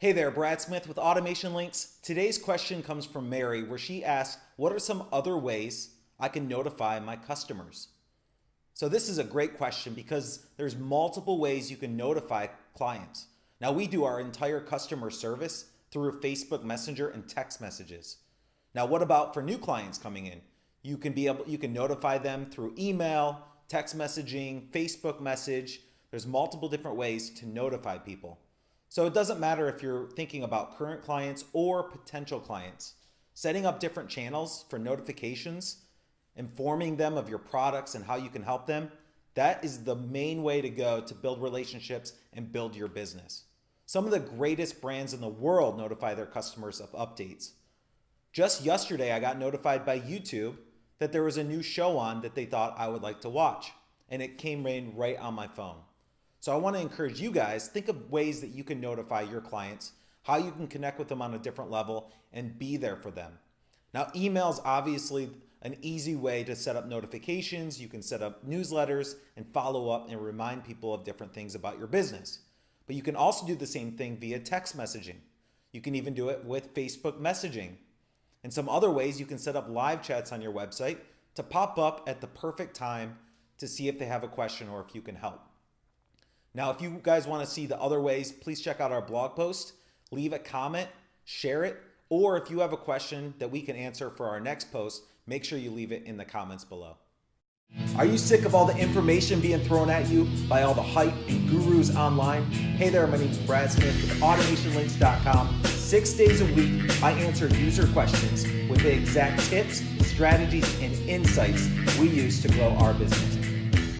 Hey there, Brad Smith with Automation Links. Today's question comes from Mary where she asks, what are some other ways I can notify my customers? So this is a great question because there's multiple ways you can notify clients. Now we do our entire customer service through Facebook Messenger and text messages. Now what about for new clients coming in? You can be able you can notify them through email, text messaging, Facebook message. There's multiple different ways to notify people. So it doesn't matter if you're thinking about current clients or potential clients. Setting up different channels for notifications, informing them of your products and how you can help them, that is the main way to go to build relationships and build your business. Some of the greatest brands in the world notify their customers of updates. Just yesterday, I got notified by YouTube that there was a new show on that they thought I would like to watch, and it came right on my phone. So I want to encourage you guys, think of ways that you can notify your clients, how you can connect with them on a different level and be there for them. Now, email is obviously an easy way to set up notifications. You can set up newsletters and follow up and remind people of different things about your business. But you can also do the same thing via text messaging. You can even do it with Facebook messaging. And some other ways you can set up live chats on your website to pop up at the perfect time to see if they have a question or if you can help. Now, if you guys want to see the other ways, please check out our blog post, leave a comment, share it, or if you have a question that we can answer for our next post, make sure you leave it in the comments below. Are you sick of all the information being thrown at you by all the hype and gurus online? Hey there, my name is Brad Smith with AutomationLinks.com. Six days a week, I answer user questions with the exact tips, strategies, and insights we use to grow our business.